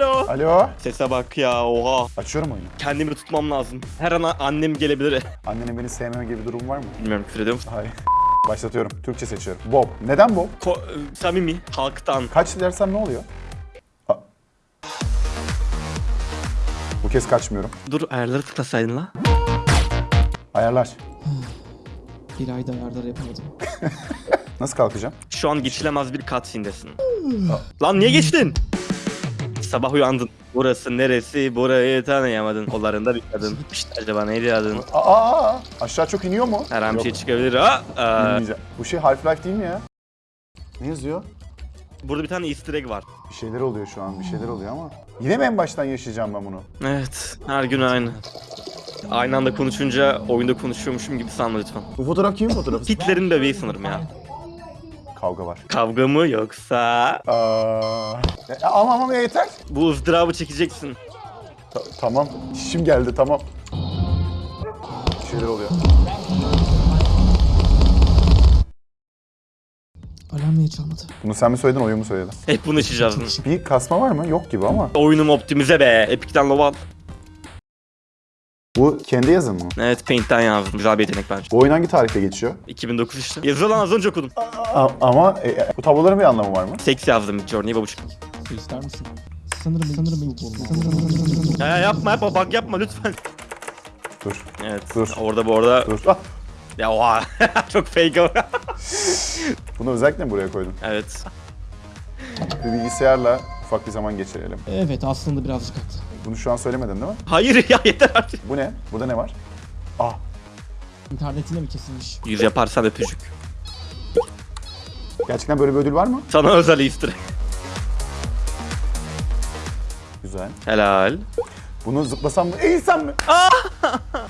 Alo. Alo. Sese bak ya oha. Açıyorum oyunu. Kendimi tutmam lazım. Her an annem gelebilir. Annenin beni sevmeme gibi bir durum var mı? Bilmiyorum küfür ediyor musun? Hayır. Başlatıyorum. Türkçe seçiyorum. Bob. Neden Bob? Ko e, samimi. Halktan. Kaç dersem ne oluyor? Ha. Bu kez kaçmıyorum. Dur ayarları tıklasaydın la. Ayarlar. Bir ayda ayarlar yapamadım. Nasıl kalkacağım? Şu an geçilemez bir cutscene'desin. Lan niye geçtin? Sabah uyandın. Burası neresi? Burayı tanıyamadın. Kollarında bir kadın. İşte acaba neydi adın? Aa, aa, aa. aşağı çok iniyor mu? Her an bir Yok, şey çıkabilir. Aa, aa. Bu şey Half-Life değil mi ya? Ne yazıyor? Burada bir tane easter egg var. Bir şeyler oluyor şu an, bir şeyler oluyor ama. Yine mi en baştan yaşayacağım ben bunu? Evet. Her gün aynı. Aynı anda konuşunca oyunda konuşuyormuşum gibi sanma lütfen. Bu fotoğraf kimin fotoğrafı? Hitler'in bebeği sanırım ya. Kavga var. Kavga mı yoksa? Aa, e, ama ama yeter. Bu ızdırabı çekeceksin. Ta- tamam, işim geldi tamam. Bir şeyler oluyor. Alarm niye çalmadı? Bunu sen mi söyledin, oyun mu söyledi? Hep bunu yaşayacağız. Bir kasma var mı? Yok gibi ama. Oyunum optimize be. Epic'ten lova al. Bu kendi yazın mı? Evet Paint'ten yazdım. Güzel bir yetenek bence. Bu oyun hangi tarihte geçiyor? 2009 işte. Yazıyor lan az önce okudum. A- ama e, e, bu tabloların bir anlamı var mı? Seks yazdım Journey babuş. Su ister misin? Sanırım sanırım ilk sanırım Ya yapma yapma bak yapma lütfen. Dur, Evet. Dur. Orada bu arada. dur. Ah, Ya oha. Çok fake o. bunu özellikle mi buraya koydum? evet. Bir bilgisayarla ufak bir zaman geçirelim. Evet aslında birazcık haklı. Bunu şu an söylemedin değil mi? Hayır ya yeter artık. Bu ne? Burada ne var? Ah, İnternetine mi kesilmiş? Yüz yaparsan öpücük. gerçekten böyle bir ödül var mı? Sana özel easter. Güzel. Helal. Bunu zıplasam mı? Eğilsem mi?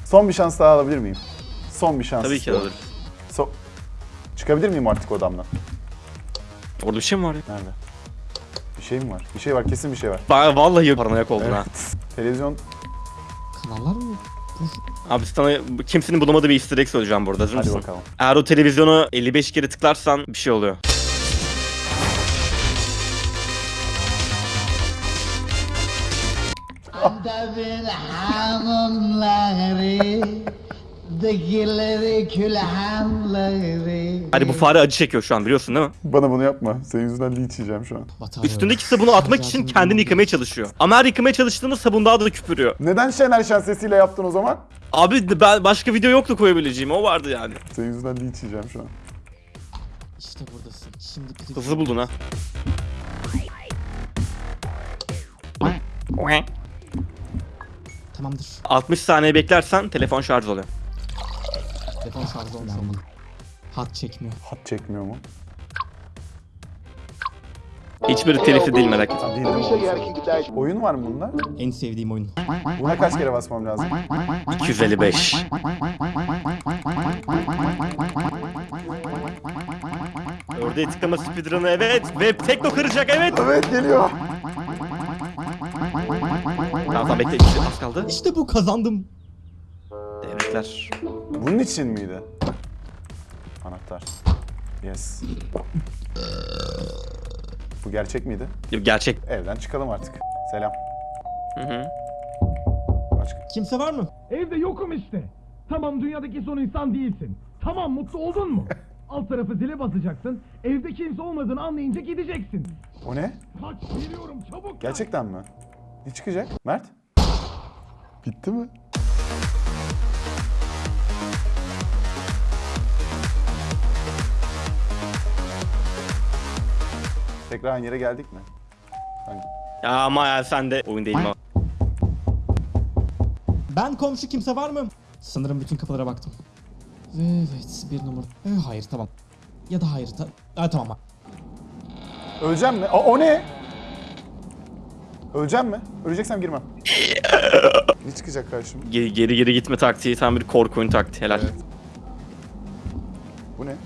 Son bir şans daha alabilir miyim? Son bir şans. Tabii ki istiyorum. alır. So- Çıkabilir miyim artık odamdan? Orada bir şey mi var ya? Nerede? Bir şey mi var? Bir şey var, kesin bir şey var. Ba- Vallahi paranoyak oldun ha. Televizyon Kanallar mı? Abi sana kimsenin bulamadığı bir easter egg söyleyeceğim burada. Hazır Hadi mısın? bakalım. Eğer o televizyonu 55 kere tıklarsan bir şey oluyor. Adamın hanımları Dikileri külhanları Hadi bu fare acı çekiyor şu an biliyorsun değil mi? Bana bunu yapma. Senin yüzünden linç yiyeceğim şu an. Üstündeki sabunu atmak için kendini yıkamaya çalışıyor. Ama her yıkamaya çalıştığında sabun daha da küpürüyor. Neden Şener Şen sesiyle yaptın o zaman? Abi ben başka video yoktu koyabileceğim o vardı yani. Senin yüzünden linç yiyeceğim şu an. İşte buradasın. Şimdi bizi... Hızlı buldun ha. Tamamdır. 60 saniye beklersen telefon şarj oluyor. Telefon şarjı olmuş olmalı. Hat çekmiyor. Hat çekmiyor mu? Hiçbiri telifli değil merak etme. Oyun var mı bunda? En sevdiğim oyun. Buna kaç kere basmam lazım? 255. Orada tıklama speedrun'ı evet. Ve tekno kıracak evet. Evet geliyor. Tamam bekle işte az kaldı. İşte bu kazandım. Tebrikler. Bunun için miydi? Anahtar. Yes. Bu gerçek miydi? Gerçek. Evden çıkalım artık. Selam. Hı hı. Başka. Kimse var mı? Evde yokum işte. Tamam dünyadaki son insan değilsin. Tamam mutlu oldun mu? Alt tarafı zile basacaksın. Evde kimse olmadığını anlayınca gideceksin. O ne? Kaç geliyorum çabuk. Gerçekten mi? Ne çıkacak? Mert? Bitti mi? Tekrar aynı yere geldik mi? Hangi? Ya ama ya sen de oyun değil mi? Ben komşu kimse var mı? Sanırım bütün kapılara baktım. Evet bir numara. Ee, hayır tamam. Ya da hayır. Ta ha, tamam. Öleceğim mi? O, o ne? Öleceğim mi? Öleceksem girmem. ne çıkacak karşıma? Geri geri, geri gitme taktiği tam bir korku oyun taktiği helal. Evet. Bu ne?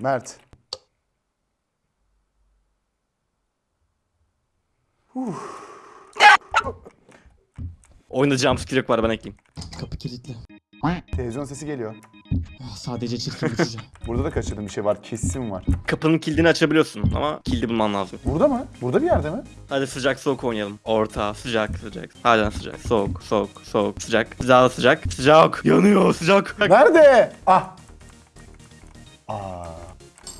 Mert. Oyunda jumpscare yok var ben ekleyeyim. Kapı kilitli. Televizyon sesi geliyor. Ah, Sadece çirkin cüce. Burada da kaçırdığım bir şey var. Kesin var. Kapının kilidini açabiliyorsun ama kilidi bulman lazım. Burada mı? Burada bir yerde mi? Hadi sıcak soğuk oynayalım. Orta, sıcak, sıcak. Halen sıcak. Soğuk, soğuk, soğuk, sıcak. Sıcak, sıcak. Sıcak. Yanıyor, sıcak. Nerede? Ah. Aa.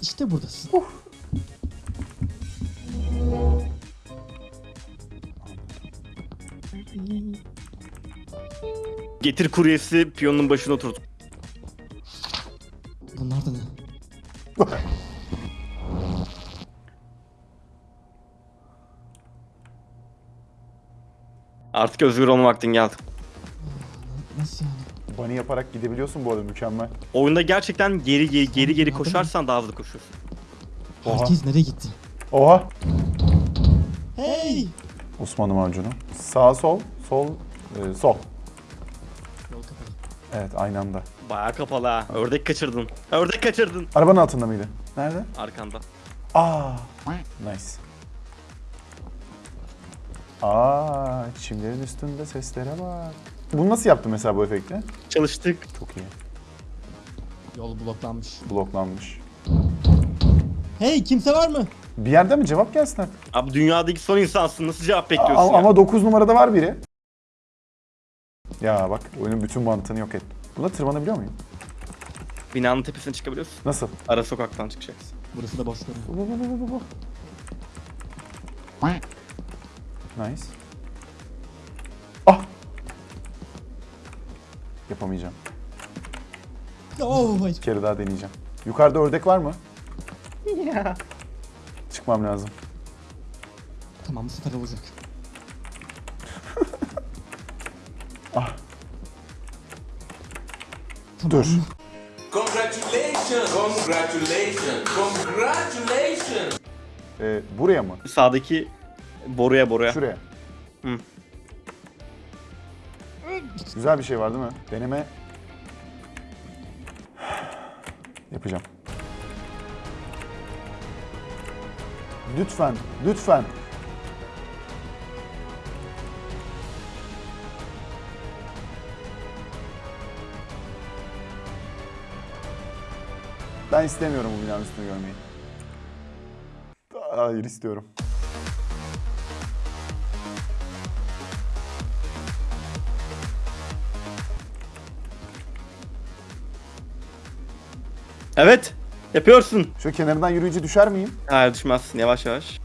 İşte buradasın. Getir kuryesi piyonun başına oturt. Bunlar da ne? Artık özgür olma vaktin geldi. Nasıl yani? Bunny yaparak gidebiliyorsun bu arada mükemmel. Oyunda gerçekten geri geri geri geri koşarsan daha hızlı koşuyorsun. Oha. Herkes nereye gitti? Oha. Hey! Osmanlı macunu. Sağ sol, sol, e, sol. Evet aynı anda. Bayağı kapalı ha. Ördek kaçırdın. Ördek kaçırdın. Arabanın altında mıydı? Nerede? Arkanda. Aa. Nice. Aa, çimlerin üstünde seslere bak. Bunu nasıl yaptın mesela bu efekti? Çalıştık. Çok iyi. Yol bloklanmış. Bloklanmış. Hey kimse var mı? Bir yerde mi cevap gelsin artık? Abi dünyadaki son insansın. Nasıl cevap bekliyorsun A- ya? ama 9 numarada var biri. Ya bak oyunun bütün mantığını yok ettim. Buna tırmanabiliyor muyum? Binanın tepesine çıkabiliyorsun. Nasıl? Ara sokaktan çıkacaksın. Burası da görünüyor. Bu, bu, bu, bu, bu, bu. Nice. Ah! Yapamayacağım. Oh. Bir kere daha deneyeceğim. Yukarıda ördek var mı? Çıkmam lazım. Tamam bu sefer olacak. Ah. Dur. Congratulations! Congratulations! Congratulations! Ee, buraya mı? Sağdaki boruya boruya. Şuraya. Hı. Güzel bir şey var değil mi? Deneme. Yapacağım. Lütfen, lütfen. Ben istemiyorum bu binanın üstünü görmeyi. Hayır istiyorum. Evet. Yapıyorsun. Şu kenarından yürüyünce düşer miyim? Hayır düşmezsin. Yavaş yavaş.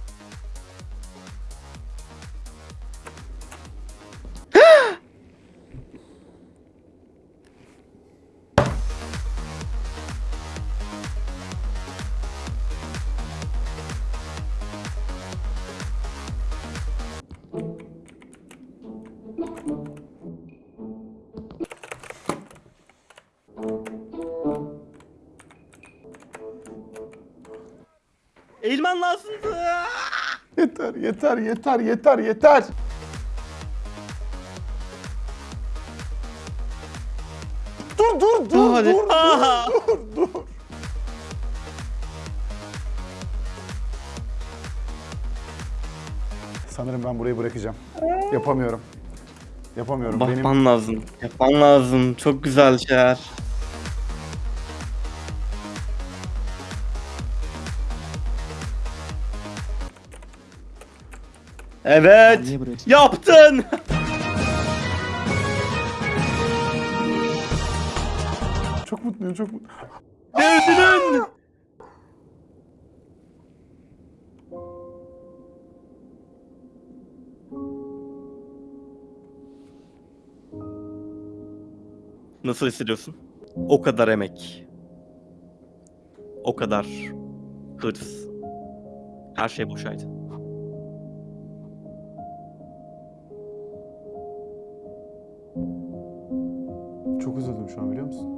Yeter, yeter, yeter, yeter. Dur, dur, dur, Hadi. dur, Aha. dur, dur, dur. Sanırım ben burayı bırakacağım. Yapamıyorum. Yapamıyorum. Benim Bakman lazım. Yapman lazım. Çok güzel şeyler. Evet. Yaptın. çok mutluyum, çok mutluyum. Öldün. Nasıl hissediyorsun? O kadar emek. O kadar hırs. Her şey boşaydı. Musun?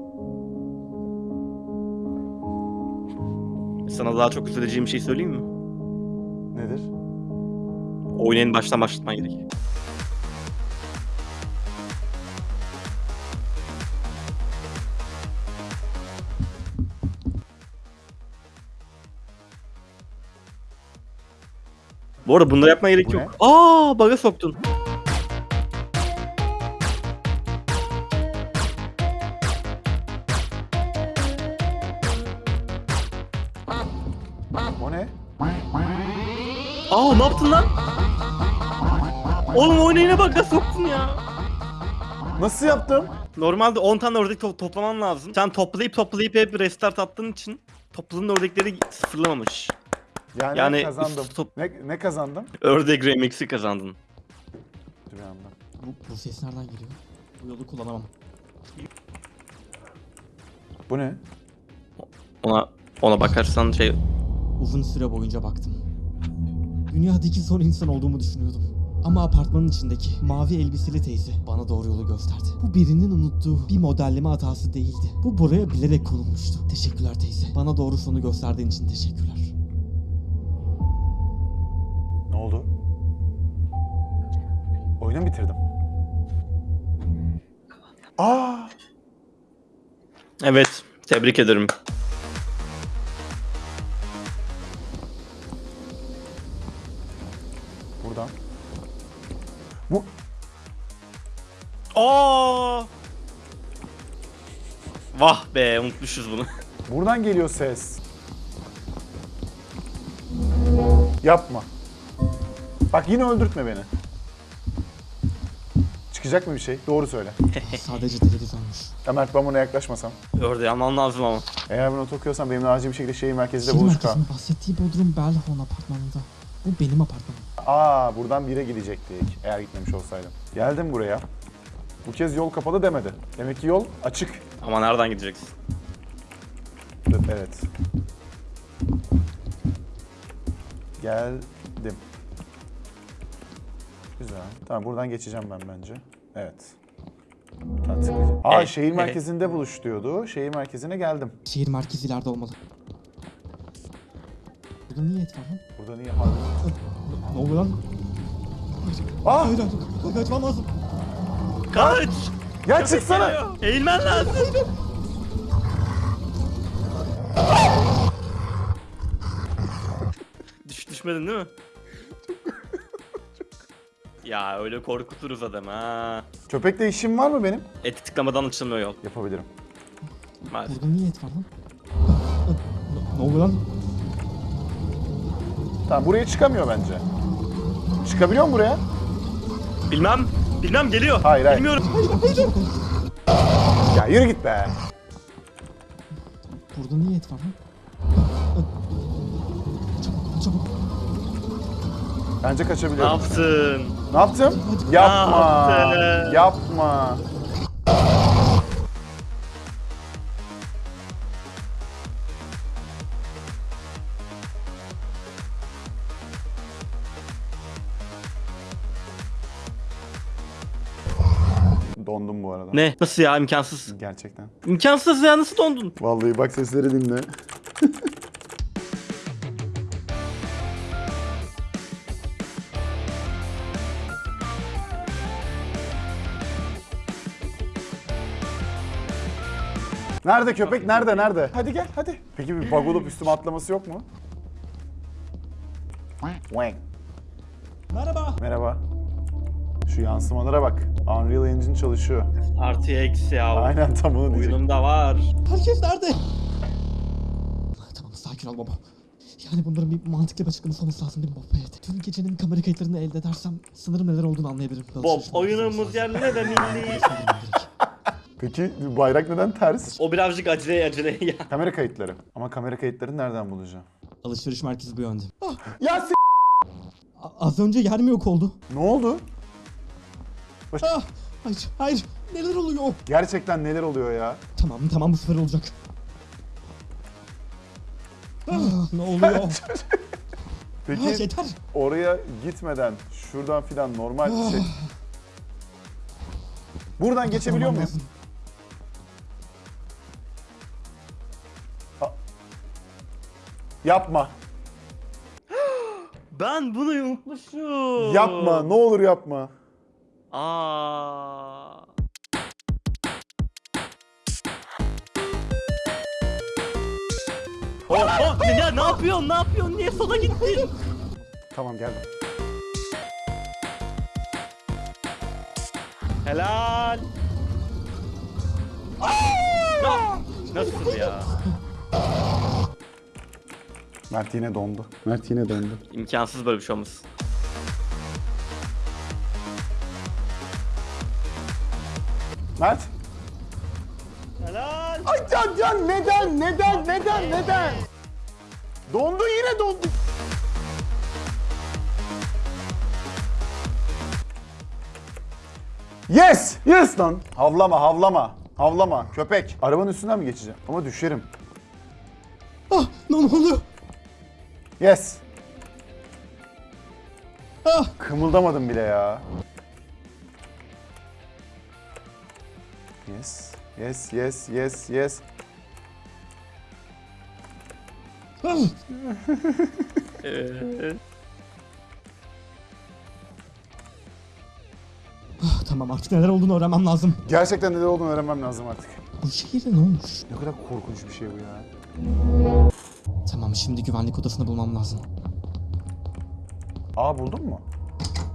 Sana daha çok üzüleceğim bir şey söyleyeyim mi? Nedir? Oyunu en baştan başlatman gerek. Bu arada bunları yapmaya gerek Bu yok. Aa, bug'a soktun. O ne? Aa ne yaptın lan? Oğlum oynayına bak nasıl soktun ya. Nasıl yaptım? Normalde 10 tane ördek to- toplaman lazım. Sen toplayıp toplayıp hep restart attığın için topladığın ördekleri sıfırlamamış. Yani, Yani kazandım. top- Ne, ne kazandım? Ördek remix'i kazandın. Dur bir anda. Bu, bu ses nereden geliyor? Bu yolu kullanamam. Bu ne? Ona ona bakarsan şey Uzun süre boyunca baktım. Dünyadaki son insan olduğumu düşünüyordum. Ama apartmanın içindeki mavi elbiseli teyze bana doğru yolu gösterdi. Bu birinin unuttuğu bir modelleme hatası değildi. Bu buraya bilerek konulmuştu. Teşekkürler teyze. Bana doğru sonu gösterdiğin için teşekkürler. Ne oldu? Oyunu bitirdim. Aa! Evet, tebrik ederim. Aa! Vah be, unutmuşuz bunu. buradan geliyor ses. Yapma. Bak yine öldürtme beni. Çıkacak mı bir şey? Doğru söyle. Sadece televizyonmuş. Ya Mert ben buna yaklaşmasam. Ördeği alman lazım ama. Eğer bunu okuyorsan benimle acil bir şekilde şehir merkezinde Şehir buluş merkezinin bahsettiği Bodrum Bellhorn apartmanında. Bu benim apartmanım. Aa buradan bire gidecektik eğer gitmemiş olsaydım. Geldim buraya. Bu kez yol kapalı demedi. Demek ki yol açık. Ama nereden gideceksin? Evet. Geldim. Güzel. Tamam buradan geçeceğim ben bence. Evet. Tıklayacağım. Aa şehir merkezinde buluş diyordu. Şehir merkezine geldim. Şehir merkezi ileride olmalı. Burada niye et var lan? Burada niye harbi? Ne oluyor lan? Aa! Hayır hayır. Ka- Kaçmam lazım. Kaç! Ya çıksana! Geliyor. Eğilmen lazım. Düş düşmedin değil mi? ya öyle korkuturuz adam ha. Köpekle işim var mı benim? Eti tıklamadan açılmıyor yol. Yapabilirim. Maalesef. Burada niye et var lan? Ne- Ne oluyor lan? Tamam buraya çıkamıyor bence. Çıkabiliyor mu buraya? Bilmem. Bilmem geliyor. Hayır, hayır. Bilmiyorum. Ya yürü git be. Burada niye et var lan? Çabuk çabuk. Bence Ne kaçabiliyorum. yaptın? Ne yaptım? Yapma. Ne yaptın? Yapma. Arada. Ne? Nasıl ya imkansız? Gerçekten. İmkansız ya nasıl dondun? Vallahi bak sesleri dinle. Nerede köpek? Nerede? Nerede? Hadi gel hadi. Peki bir bug olup üstüme atlaması yok mu? Wang. Merhaba. Merhaba. Şu yansımalara bak. Unreal Engine çalışıyor. Artı eksi ya. Aynen tam onu diyecektim. Oyunumda var. Herkes nerede? Tamam sakin ol baba. Yani bunların bir mantıklı bir açıklaması olması lazım değil mi Bob? Evet. Tüm gecenin kamera kayıtlarını elde edersem sanırım neler olduğunu anlayabilirim. Bob oyunumuz yerine de milli. Peki bayrak neden ters? o birazcık acele acele ya. Kamera kayıtları. Ama kamera kayıtlarını nereden bulacağım? Alışveriş merkezi bu yönde. Ya s- A- az önce yer mi yok oldu? Ne oldu? Ah, hayır, hayır. Neler oluyor? Gerçekten neler oluyor ya? Tamam, tamam bu sefer olacak. Ah, ne oluyor? Ah, Peki yeter. oraya gitmeden şuradan filan normal Ah. şey... Buradan geçebiliyor Tamam, muyum? lazım. Yapma. Ben bunu unutmuşum. Yapma. Ne olur yapma. Aa. Oh, oh, ne, ya, ne yapıyorsun? Ne yapıyorsun? Niye sola gittin? Tamam geldim. Helal. Ya, Nasıl ya? Mert yine dondu. Mert yine dondu. İmkansız böyle bir şey olması. Mert. Ay can can neden neden neden neden? Dondu yine dondu. Yes! Yes lan! Havlama havlama. Havlama köpek. Arabanın üstünden mi geçeceğim? Ama düşerim. Ah ne oluyor? Yes. Ah. Kımıldamadım bile ya. Yes. Yes, yes, yes, yes. Ah. Tamam artık neler olduğunu öğrenmem lazım. Gerçekten neler olduğunu öğrenmem lazım artık. Bu şehirde ne olmuş? Ne kadar korkunç bir şey bu ya. Tamam şimdi güvenlik odasını bulmam lazım. Aa buldun mu?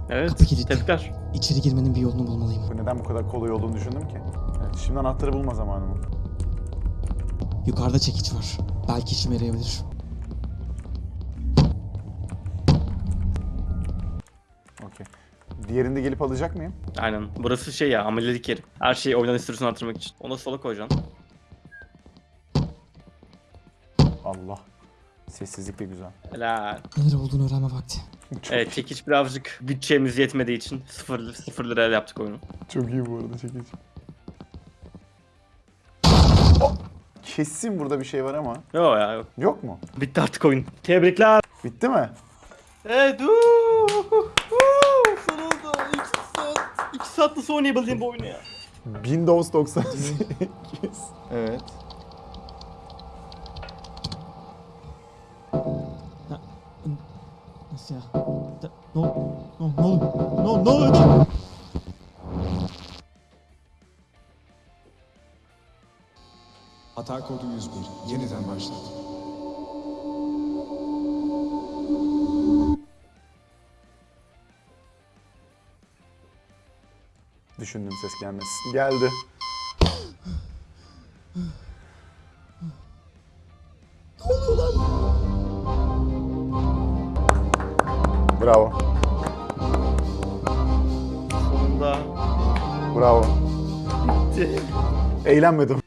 evet. Kapı kilitli. Tebrikler. İçeri girmenin bir yolunu bulmalıyım. Bu neden bu kadar kolay olduğunu düşündüm ki. Şimdi anahtarı bulma zamanı mı? Yukarıda çekiç var. Belki işime yarayabilir. Okey. Diğerini de gelip alacak mıyım? Aynen. Burası şey ya amelilik yeri. Her şeyi oynan sürüsünü artırmak için. Onu da sola koyacaksın. Allah. Sessizlik de güzel. Helal. Neler olduğunu öğrenme vakti. Çok, Evet çekiç birazcık bütçemiz yetmediği için sıfır, sıfır liraya yaptık oyunu. çok iyi bu arada çekici. Kesin burada bir şey var ama. Yok ya yok. Yok mu? Bitti artık oyun. Tebrikler. Bitti mi? Evet. uuu, uuu, Sonunda 2 saat. 2 saat nasıl oynayabildiğim bu oyunu ya. Windows 98. evet. Nasıl ya? Ne ol- ne ne oluyor? Ne ne Hata kodu 101. Yeniden başlat. Düşündüm ses gelmez. Geldi. Bravo. Sonunda Bravo. bitti. Eğlenmedim.